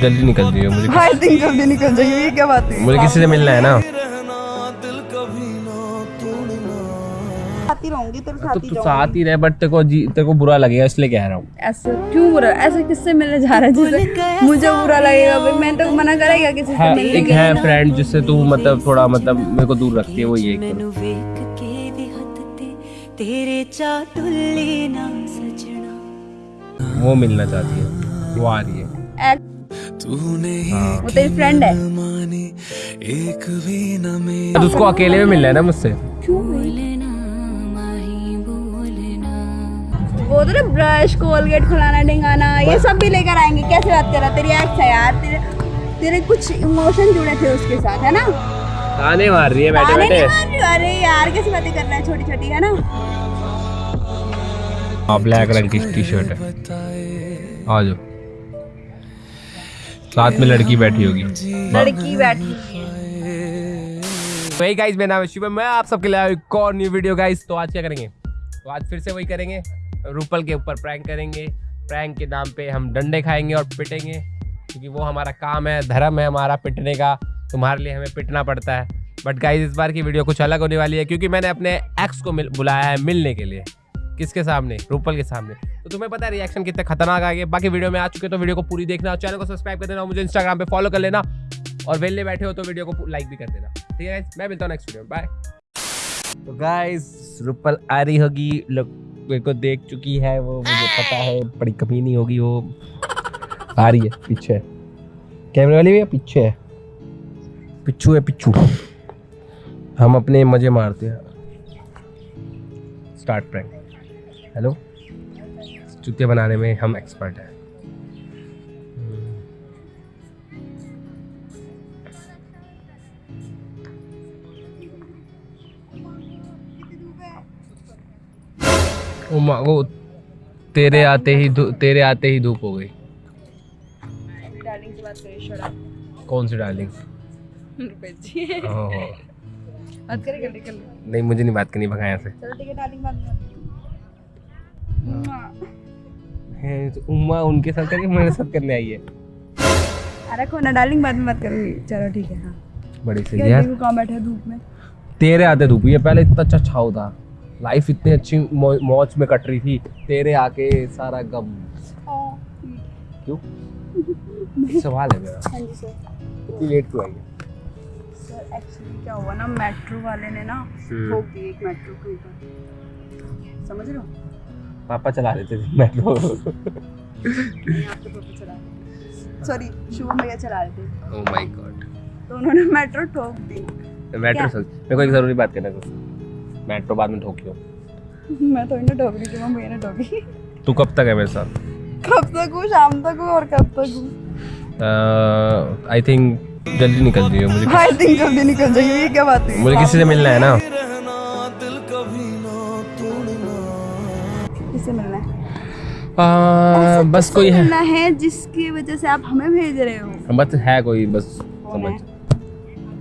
जल्दी निकल जाइए मुझे आई थिंक जल्दी निकल जाइए ये क्या बात है? मुझे किसी से मिलना है ना? तो तो साथ ही रहे बट तेरे को तेरे को बुरा लगेगा इसलिए कह रहा हूँ। ऐसा क्यों बुरा ऐसा किससे मिलने जा रहा है? मुझे बुरा लगेगा भाई मैं तो मना करेगा किसी से मिलने एक है फ्रेंड जिससे तू मतलब थोड़ा मतलब मेरे को दूर रखती है वो ये वो मिलना चाहती है वो आ रही है। हाँ। वो तेरी फ्रेंड है। एक भी तो उसको अकेले में मिलना है ना मुझसे? वो तो ना ब्रश कोलगेट खुलाना ढिंगाना ये सब भी लेकर आएँगे। कैसे बात कर रहा तेरी एक्स है यार। तेरे तेरे कुछ इमोशन जुड़े थे उसके साथ है ना? ताने मार रही है बैठे बैठे। अरे यार कैसी बातें कर रहा है छोटी छोटी है ना? हाँ, ब्लैक रंग की टी शर्ट है। आ जाओ। साथ में लड़की बैठी होगी। लड़की बैठी है वही गाइस मेरा नाम है शिवम मैं आप सबके लिए एक और न्यू वीडियो गाइस तो आज क्या करेंगे? तो आज फिर से वही करेंगे। रूपल के ऊपर प्रैंक करेंगे। प्रैंक के नाम पे हम डंडे खाएँगे और पिटेंगे। क्योंकि वो हमारा काम है धर्म है हमारा पिटने का। तुम्हारे लिए हमें पिटना पड़ता है। बट गाइस इस बार की वीडियो कुछ अलग होने वाली है क्योंकि मैंने अपने एक्स को मिल बुलाया है मिलने के लिए। किसके सामने? रूपल के सामने। तो तुम्हें पता है रिएक्शन कितने खतरनाक आ गए बाकी वीडियो में आ चुके तो वीडियो को पूरी देखना और चैनल को सब्सक्राइब कर देना मुझे इंस्टाग्राम पे फॉलो कर लेना। और वेलने बैठे हो तो वीडियो को लाइक भी कर देना। ठीक है मैं मिलता हूँ नेक्स्ट वीडियो में। बाय तो गाइस रूपल आ रही होगी। लोग मेरे को देख चुकी है वो, मुझे पता है बड़ी कमी नहीं होगी वो। आ रही है, पीछे कैमरे वाली भी है, पीछे है। पिच्छू है, पिच्छू। हम अपने मज़े मारते हैं। स्टार्ट प्रैंक हेलो जूते बनाने में हम एक्सपर्ट हैं। वो तेरे आते ही तेरे आते ही धूप हो गई। कौन सी डार्लिंग बात करें नहीं मुझे नहीं बात करनी भगा यहाँ से। चलो ठीक है डार्लिंग बात कर। है, तो उम्मा उनके साथ करके मेरे साथ करने आई है। अरे कौन है डार्लिंग बाद में बात करूँगी। चलो ठीक है हाँ। बड़ी सही यार। बैठे धूप में। तेरे आते धूप ये पहले इतना अच्छा छाव था लाइफ इतनी अच्छी मौज में कट रही थी। तेरे आके सारा गम। क्यों? सवाल है मेरा। हाँ जी सर। इतनी लेट क्यों आई है? सर एक्चुअली क्या हुआ ना मेट्रो वाले ने ना हम्म। ठोक दी एक मेट्रो के ऊपर समझ रहे हो? पापा चला रहे थे मेट्रो चला सॉरी शुभम भैया चला रहे थे। ओह माय गॉड तो उन्होंने मेट्रो ठोक दी। मेट्रो सर मेरे को एक ज़रूरी बात करना है मेट्रो बाद में ठोकियो। मैं तो इन्हें ठोक रही थी भैया ने ठोकी। तू कब तक है मेरे साथ? कब तक हूँ? शाम तक हूँ और कब तक हूँ? आई थिंक जल्दी निकल हो मुझे आई थिंक जल्दी निकल जाएगी ये क्या बात है? मुझे किसी से मिलना है ना। आ, बस कोई है। है जिसकी वजह से आप हमें भेज रहे हो? बस है कोई बस समझ।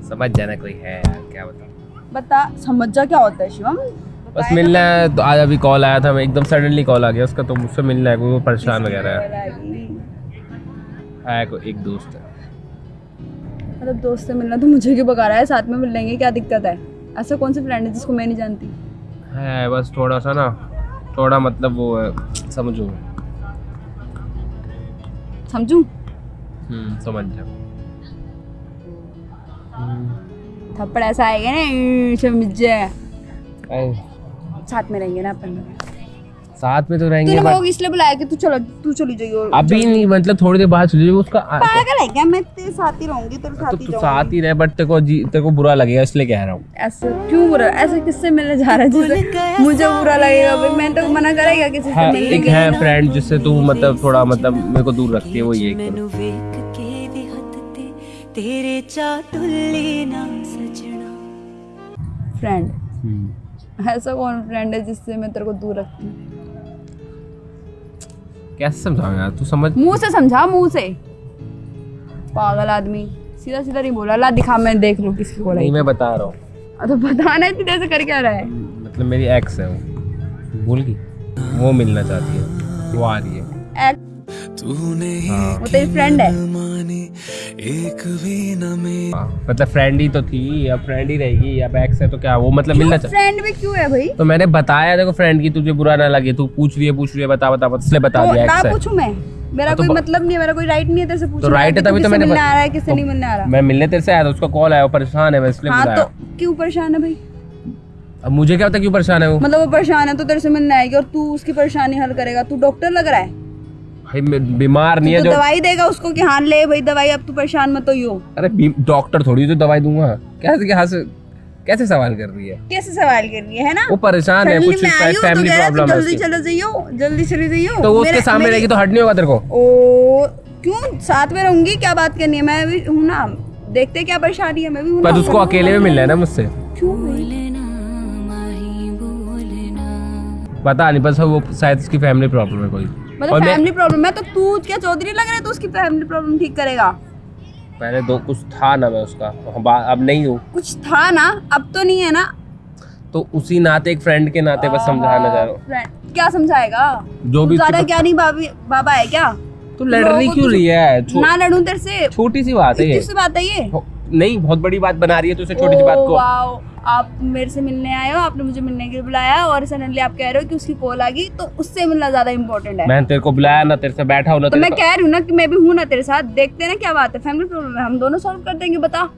समझ जाना कोई है क्या बता बता समझ जा क्या होता है शिवम? बस मिलना है तो आज अभी कॉल आया था मैं एकदम सडनली कॉल आ गया उसका तो मुझसे मिलना है कोई वो परेशान वगैरह है। है कोई एक दोस्त है। मतलब दोस्त से मिलना तो मुझे क्यों बका रहा है साथ में मिल लेंगे क्या दिक्कत है? ऐसा कौन सी फ्रेंड है जिसको मैं नहीं जानती? है बस थोड़ा सा ना थोड़ा मतलब वो है समझो। समझू? हम्म समझ जाओ थप्पड़ ऐसा आएगा ना समझ जाए साथ में रहेंगे ना अपन साथ में तो रहेंगे लोग इसलिए बुलाया कि तू चलो तू चली जाइयो अभी चली। नहीं मतलब थोड़ी देर बाद चली जाओ उसका पागल है क्या? मैं तेरे साथ ही रहूँगी तेरे तो साथ ही साथ ही रहे बट तेरे को जी तेरे को बुरा लगेगा इसलिए कह रहा हूँ। ऐसे क्यों बुरा? ऐसे किससे मिलने जा रहा है? जिससे मुझे बुरा लगेगा भाई मैं तो मना करेगा किसी से मिलने के एक है फ्रेंड जिससे तू मतलब थोड़ा मतलब मेरे को दूर रखती है वो ये तेरे चाटुल्ले ना सजना। फ्रेंड हम्म। ऐसा कौन फ्रेंड है जिससे मैं तेरे को दूर रखती हूँ? कैसे समझाऊं यार? तू समझ मुँह से समझा मुँह से। पागल आदमी। सीधा सीधा नहीं बोला। ला दिखा मैं देख लूँ किसकी बोला नहीं मैं बता रहा हूँ। तो बताना इतनी देर से कर क्या रहा है। मतलब मेरी एक्स है वो। भूल गई? वो मिलना चाहती है। वो आ रही है। हाँ। वो तेरी फ्रेंड है। एक भी न हाँ, मतलब फ्रेंड ही तो थी अब फ्रेंड ही रहेगी अब एक्स है तो क्या वो मतलब मिलना चाहिए फ्रेंड भी क्यों है भाई? तो मैंने बताया देखो फ्रेंड की तुझे बुरा ना लगे तू पूछ रही है पूछ रही है बता बता बता इसलिए बता तो दिया एक्स है। पूछूँ मैं? मेरा हाँ, तो कोई मतलब नहीं है मेरा कोई राइट नहीं है तेरे से पूछने तो का है तभी तो मैंने मिलने आ रहा है किससे तो नहीं मिलने आ रहा। मैं मिलने तेरे से आया था उसका कॉल आया परेशान है मैं इसलिए हाँ तो क्यों परेशान है भाई? अब मुझे क्या पता क्यों परेशान है वो? मतलब वो परेशान है तो तेरे से मिलने आएगी और तू उसकी परेशानी हल करेगा। तू डॉक्टर लग रहा है? मैं बीमार नहीं है तो जो दवाई देगा उसको कि हाँ ले भाई दवाई अब तू परेशान मत हो अरे डॉक्टर थोड़ी तो दवाई दूँगा। कैसे क्या से कैसे सवाल कर रही है? कैसे सवाल कर रही है ना? वो परेशान है कुछ फैमिली है, तू प्रॉब्लम है जल्दी चलो जाइयो जल्दी चली जाइयो। तो वो उसके सामने रहेगी तो हट नहीं होगा तेरे को। ओ क्यों? साथ में रहूँगी क्या बात करनी है? मैं भी हूँ ना। देखते क्या परेशानी है मैं भी हूँ पर उसको अकेले में मिलना है ना मुझसे। क्यों? बोलना माही बोलना। पता नहीं बस वो शायद उसकी फैमिली प्रॉब्लम है कोई। मतलब फैमिली प्रॉब्लम है तो तू क्या चौधरी लग रहा है? तो उसकी फैमिली प्रॉब्लम ठीक करेगा। पहले दो कुछ था ना मैं उसका। अब नहीं हूँ। कुछ था ना? अब तो नहीं है ना? तो उसी नाते एक फ्रेंड के नाते बस समझाना चाह रहा हूँ। क्या समझाएगा? जो भी ज़्यादा क्या नहीं बाबी बाबा है क्या? तू लड़ रही क्यों रही है? ना लड़ूं तेरे से। छोटी सी बात है ये। बात है ये। नहीं बहुत बड़ी बात बना रही है तो उसे छोटी सी बात को। आप मेरे से मिलने आए हो आपने मुझे मिलने के लिए बुलाया और सडनली आप कह रहे हो कि उसकी कॉल आ गई तो उससे मिलना ज़्यादा इंपॉर्टेंट है। मैंने तेरे को बुलाया ना तेरे से बैठा हूँ ना तो मैं कह रही हूँ ना कि मैं भी हूँ ना तेरे साथ देखते हैं ना क्या बात है। फैमिली प्रॉब्लम है हम दोनों सोल्व कर देंगे बता।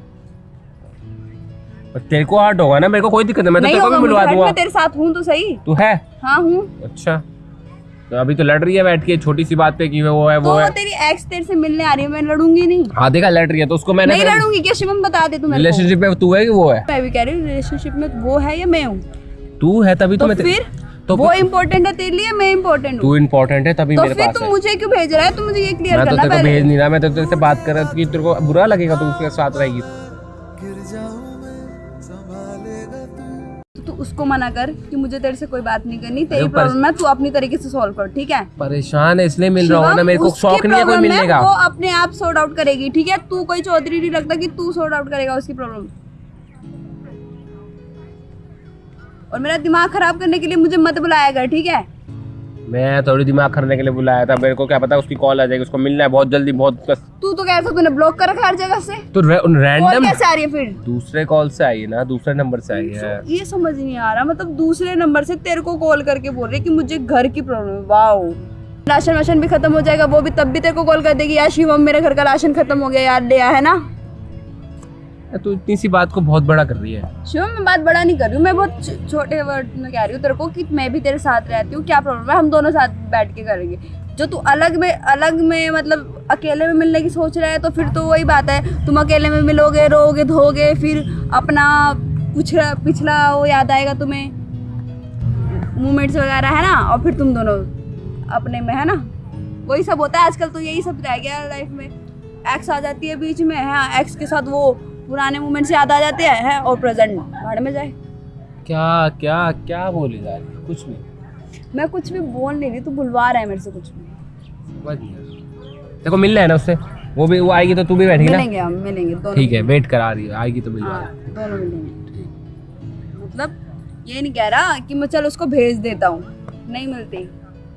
तेरे को हर्ट होगा ना मेरे को कोई दिक्कत नहीं मैं तो तेरे को भी हट, दूँगा। मैं तेरे साथ हूँ तो सही। तू है? हाँ हूँ। अच्छा। तो अभी तो लड़ रही है बैठ के छोटी सी बात पे कि वो है वो तो है। तेरी एक्स तेरे से मिलने आ रही है मैं लड़ूँगी नहीं। हाँ देखा लड़ रही है तो उसको मैंने नहीं लड़ूँगी क्या शिवम बता दे तू रिलेशनशिप में तू है कि वो है? मैं भी कह रही हूँ रिलेशनशिप में वो है या मैं हूँ? तू है तभी तो, तो मैं फिर तो वो इम्पोर्टेंट है तेरे लिए मैं इम्पोर्टेंट हूँ। तू इम्पोर्टेंट है तभी तो मेरे फिर पास तू मुझे क्यों भेज रहा है? तू मुझे ये क्लियर करना मैं तो तेरे को भेज नहीं रहा मैं तो तेरे से बात कर रहा हूँ कि तेरे को बुरा लगेगा तू उसके साथ रहेगी। उसको मना कर कि मुझे तेरे से कोई बात नहीं करनी तेरी प्रॉब्लम है तू अपनी तरीके से सॉल्व कर ठीक है? परेशान है इसलिए मिल रहा हूँ ना मेरे को शौक नहीं है कोई मिलने का। वो अपने आप सॉर्ट आउट करेगी ठीक है? तू कोई चौधरी नहीं लगता कि तू सॉर्ट आउट करेगा उसकी प्रॉब्लम और मेरा दिमाग खराब करने के लिए मुझे मत बुलाया कर ठीक है? मैं थोड़ी दिमाग करने के लिए बुलाया था मेरे को क्या पता उसकी कॉल आ जाएगी उसको मिलना है बहुत जल्दी बहुत कस... तू तो कह रहा तूने ब्लॉक कर रखा हर जगह से। तो रैंडम कैसे आ रही है फिर? दूसरे कॉल से आई है ना दूसरे नंबर से आई है। ये समझ नहीं आ रहा मतलब दूसरे नंबर से तेरे को कॉल करके बोल रही है कि मुझे घर की प्रॉब्लम है। वाओ राशन वाशन भी खत्म हो जाएगा वो भी तब भी तेरे को कॉल कर देगी यार शिवम मेरे घर का राशन खत्म हो गया यार ले है ना? तू इतनी सी बात को बहुत बड़ा कर रही है। शिवम मैं बात बड़ा नहीं कर रही हूँ, मैं बहुत छोटे वर्ड में कह रही हूँ तेरे को कि मैं भी तेरे साथ रहती हूँ, क्या प्रॉब्लम है? हम दोनों साथ बैठ के करेंगे। जो तू अलग में अलग में मतलब अकेले में मिलने की सोच रहा है तो फिर तो वही बात है, तुम अकेले में मिलोगे रोगे धोगे, फिर अपना पिछड़ा पिछला वो याद आएगा तुम्हें। मूवमेंट्स वगैरह, है ना? और फिर तुम दोनों अपने में, है ना? वही सब होता है, आजकल तो यही सब रह गया लाइफ में। एक्स आ जाती है बीच में, है एक्स के साथ वो पुराने मोमेंट्स याद आ जाते हैं है, और प्रेजेंट भाड़ में जाए। क्या क्या क्या बोली जा रही है? कुछ नहीं। मैं कुछ भी बोल नहीं रही तू बुलवा रहा है मेरे से कुछ भी। देखो मिलना है ना उससे? वो भी वो आएगी तो तू भी बैठेगी ना? मिलेंगे हम मिलेंगे दोनों ठीक है वेट करा रही है आएगी तो मिलवा हाँ दोनों मिलेंगे। मतलब ये नहीं कह रहा कि मैं चल उसको भेज देता हूँ। नहीं मिलती।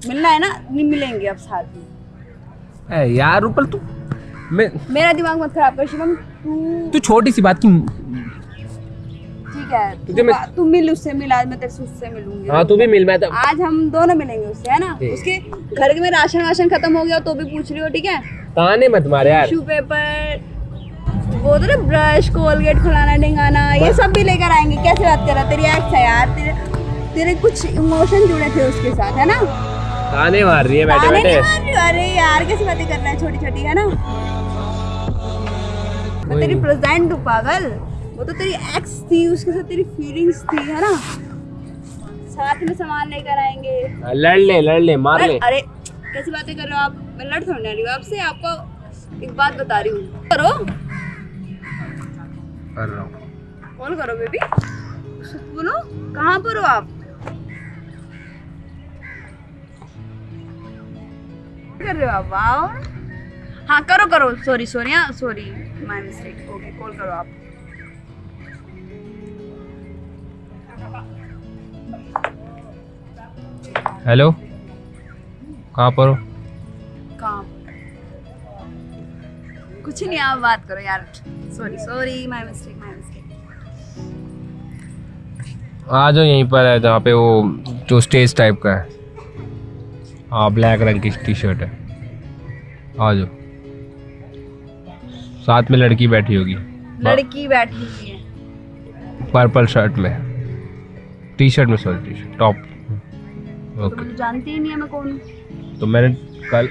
मिलना है ना? नहीं मिलेंगे अब साथ में। ए यार रूपल तू मैं मेरा दिमाग मत खराब कर शिवम। तू तू छोटी सी बात की ठीक है तुझे तू, मैं- तू मिल उससे मिल आज मैं तेरे से उससे मिलूँगी। हाँ तू भी मिल मैं तो आज हम दोनों मिलेंगे उससे है ना? उसके घर में राशन वाशन खत्म हो गया तो भी पूछ रही हो ठीक है? ताने मत मारे यार। टिश्यू पेपर वो तो ना ब्रश कोलगेट खुलाना डिंगाना ये सब भी लेकर आएँगे। कैसे बात कर रहा तेरी एक्स है यार तेरे तेरे कुछ इमोशन जुड़े थे उसके साथ है ना? ताने मार रही है बैठे ताने बैठे। मार रही? हो, अरे यार कैसी बातें कर रहा है छोटी छोटी है ना। तेरी प्रेजेंट हूँ पागल। वो तो तेरी एक्स थी उसके साथ तेरी फीलिंग्स थी है ना? साथ में सामान लेकर आएँगे। हाँ, लड़ ले लड़ ले मार ले। अरे कैसी बातें कर रहे हो आप? मैं लड़ थोड़ी ना रही हूँ आपसे आपको एक बात बता रही हूँ। करो। कर रहा हूँ। कॉल करो बेबी बोलो कहाँ पर हो आप? कर रहे हो आप? वाओ हाँ करो करो। सॉरी सॉरी हाँ sorry my mistake okay call करो आप. हेलो कहाँ पर हो? कहाँ? कुछ नहीं आप बात करो यार. Sorry sorry my mistake my mistake आ जाओ यहीं पर है जहाँ पे वो जो स्टेज टाइप का है. हाँ ब्लैक रंग की टी शर्ट है. आ जाओ. साथ में लड़की बैठी होगी। लड़की बैठी हुई है। पर्पल शर्ट में। टी शर्ट में सॉरी टी शर्ट टॉप तो ओके तू जानती ही नहीं है मैं कौन तो मैंने कल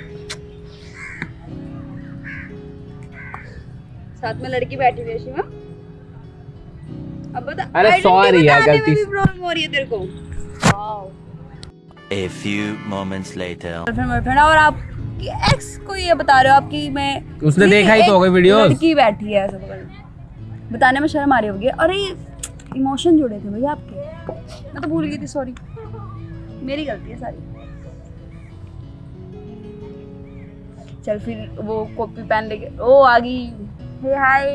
साथ में लड़की बैठी हुई है शिवा। अब बता अरे sorry यार, गलती से- प्रॉब्लम हो रही है तेरे को। Wow A few moments later. और आप एक्स को ये बता रहे हो आपकी मैं उसने देखा ही तो होगा videos। लड़की बैठी है ऐसा बताने में शर्म आ रही होगी। अरे इमोशन जुड़े थे भैया आपके। मैं तो भूल गई थी सॉरी मेरी गलती है सारी। चल फिर वो कॉपी पेन लेके ओ आ गई। हे हाय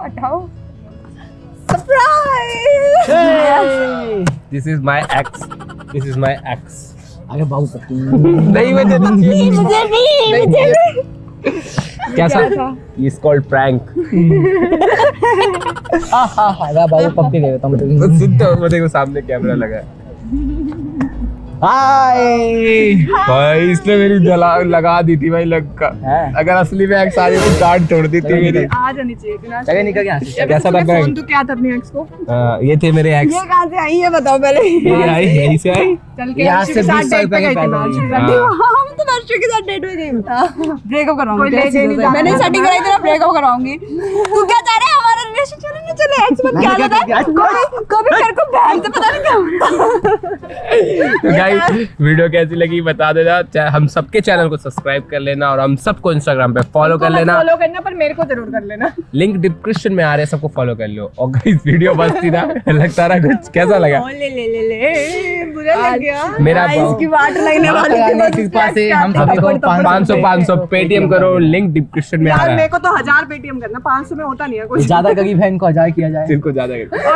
हटाओ। Surprise this is my ex this is my ex आगे बाबू पति। नहीं मुझे नहीं मुझे नहीं मुझे नहीं। कैसा इज़ कॉल्ड प्रैंक हाँ हाँ हाँ बाबू पप्पी तुम सुनते हो वो को सामने कैमरा लगा है। हाय भाई इसने मेरी जला लगा दी थी भाई लग है? अगर असली में एक्स आ रही तो डांट तोड़ दी थी मेरी। आ जानी चाहिए थी ना जगह निकल गया कैसा था फ़ोन प्रैंक तो क्या था अपने एक्स को। ये थे मेरे एक्स ये कहाँ से आई है बताओ पहले? ये आई यहीं से आई? चल के यहाँ से 20 साल पहले थी के हाँ। हम तो वर्षों के साथ डेट में गई ब्रेकअप कराऊँगी मैंने सेटिंग कराई तेरा ब्रेकअप कराऊँगी। तू क्या चाह रहा है? हमारा रिलेशन चले ना चले एक्स मत क्या लगा? कभी कभी को बहन से पता नहीं क्या गाइस वीडियो कैसी लगी बता देना। हम सबके चैनल को सब्सक्राइब कर लेना और हम सबको इंस्टाग्राम पे फॉलो कर लेना। फॉलो करना पर मेरे को ज़रूर कर लेना। लिंक डिस्क्रिप्शन में आ रहे हैं सबको फॉलो कर लो और गाइस वीडियो बस थी ना लगता रहा कुछ। कैसा लगा? ले ले ले ले। बुरा लग गया। मेरा इसकी वाट लगने वाली थी बस पास से हम एक्स सभी को का। पाँच सौ पाँच सौ पेटीएम करो लिंक डिस्क्रिप्शन में आ यार रहा मेरे को तो हज़ार पेटीएम करना पाँच सौ में होता नहीं है कुछ। ज़्यादा गरीब है इनको हज़ार किया जाए। जिनको ज़्यादा